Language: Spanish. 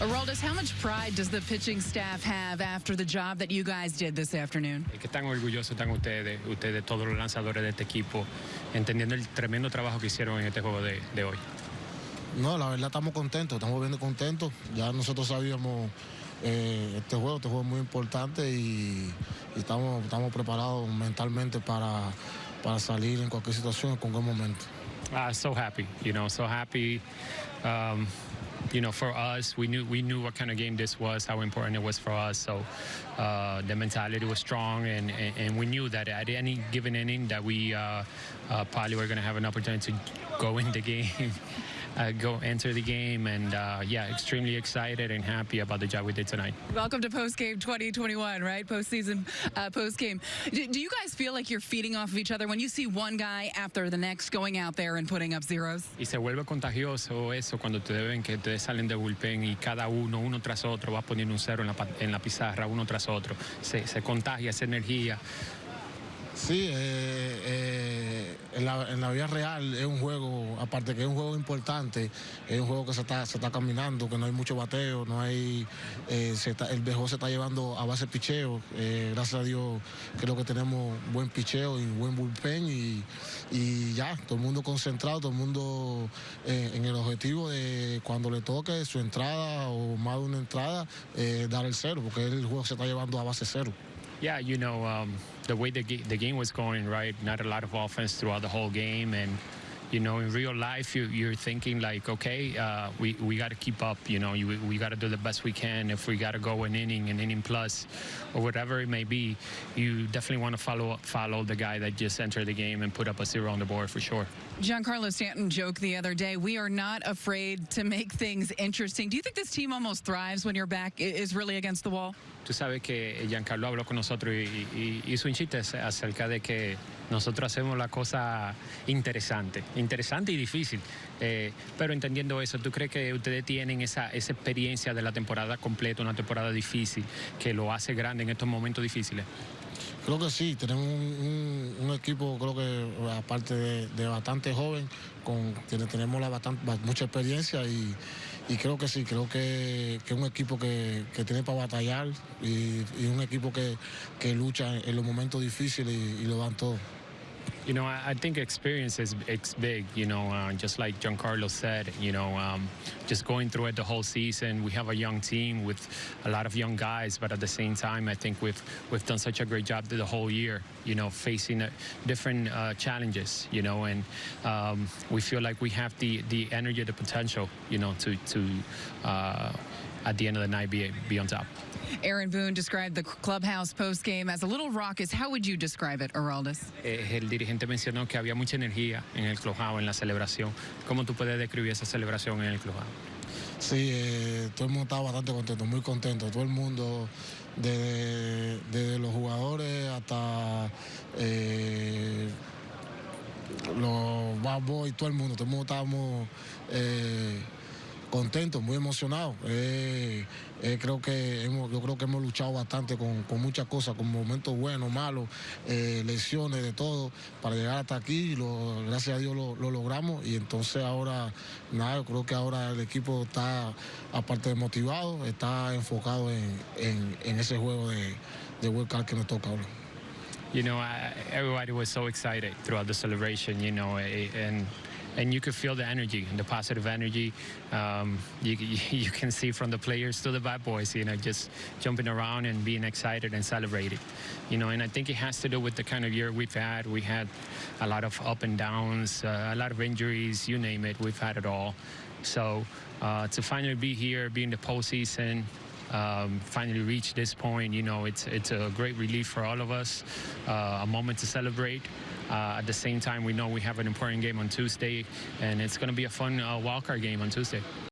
Aroldis, how much pride does the pitching staff have after the job that you guys did this afternoon? Que tan orgullosos están ustedes, ustedes todos los lanzadores de este equipo, entendiendo el tremendo trabajo que hicieron en este juego de, de hoy. No, la verdad estamos contentos, estamos bien contentos. Ya nosotros sabíamos eh, este juego, este juego es muy importante y, y estamos, estamos preparados mentalmente para, para salir en cualquier situación, en cualquier momento. Uh, so happy, you know, so happy. Um, you know, for us, we knew we knew what kind of game this was, how important it was for us. So uh, the mentality was strong, and, and, and we knew that at any given inning that we uh, uh, probably were going to have an opportunity to go in the game. Uh, go enter the game and uh, yeah extremely excited and happy about the job we did tonight Welcome to post game 2021, right? Postseason, uh, postgame. Do, do you guys feel like you're feeding off of each other when you see one guy after the next going out there and putting up zeros? y se vuelve contagioso eso cuando ustedes ven que ustedes salen de bullpen y cada uno, uno tras otro, va poniendo un cero en la, en la pizarra, uno tras otro. Se, se contagia esa energía. Sí, eh, en, la, en la vida real es un juego, aparte que es un juego importante, es un juego que se está, se está caminando, que no hay mucho bateo, no hay, eh, se el juego se está llevando a base picheo. eh, gracias a Dios creo que tenemos buen picheo y buen bullpen y, y ya, todo el mundo concentrado, todo el mundo eh, en el objetivo de cuando le toque su entrada o más de una entrada, dar el cero, porque el juego se está llevando a base cero. Yeah, you know, um, the way the, the game was going, right? Not a lot of offense throughout the whole game. And, you know, in real life, you, you're thinking, like, okay, uh, we, we got to keep up. You know, you, we got to do the best we can. If we got to go an inning, an inning plus, or whatever it may be, you definitely want to follow follow the guy that just entered the game and put up a zero on the board for sure. Giancarlo Stanton joked the other day, we are not afraid to make things interesting. Do you think this team almost thrives when your back is really against the wall? Tú sabes que Giancarlo habló con nosotros y, y- y hizo un chiste ac- acerca de que nosotros hacemos la cosa interesante, interesante y difícil. Eh, pero entendiendo eso, ¿tú crees que ustedes tienen esa, esa experiencia de la temporada completa, una temporada difícil, que lo hace grande en estos momentos difíciles? Creo que sí, tenemos un, equipo, creo que aparte de, bastante joven, con tenemos la bastan- ba- mucha experiencia y, y creo que sí, creo que es un equipo que, que tiene para batallar y, y un equipo que, que lucha en los momentos difíciles y, y lo dan todo. You know, I, I think experience is it's big. You know, uh, just like Giancarlo said. You know, um, just going through it the whole season. We have a young team with a lot of young guys, but at the same time, I think we've we've done such a great job the whole year. You know, facing uh, different uh, challenges. You know, and um, we feel like we have the the energy, the potential. You know, to to uh, at the end of the night be be on top. Aaron Boone described the clubhouse postgame as a little raucous. How would you describe it, Aroldis? Eh, el dirigente mencionó que había mucha energía en el clubhouse, en la celebración. ¿Cómo tú puedes describir esa celebración en el clubhouse? Sí, eh, todo el mundo estaba bastante contento, muy contento. Todo el mundo, desde, desde los jugadores hasta eh, los bad boys, todo el mundo, todo el mundo estábamos eh, contentos, muy emocionados. Eh, eh, creo que hemos, yo creo que hemos luchado bastante con, con muchas cosas, con momentos buenos, malos, eh, lesiones, de todo, para llegar hasta aquí. gracias a Dios lo, lo logramos y entonces ahora, nada, yo creo que ahora el equipo está, aparte de motivado, está enfocado en, en- en ese juego de, de World Cup que nos toca ahora. You know, I, everybody was so excited throughout the celebration. You know, eh, and and you could feel the energy, the positive energy. Um, you you can see from the players to the bad boys. You know, just jumping around and being excited and celebrating. You know, and I think it has to do with the kind of year we've had. We had a lot of up and downs, uh, a lot of injuries. You name it, we've had it all. So uh, to finally be here, be in the postseason, um, finally reach this point, you know, it's it's a great relief for all of us, uh, a moment to celebrate. Uh, at the same time, we know we have an important game on Tuesday, and it's going to be a fun uh, wildcard game on Tuesday.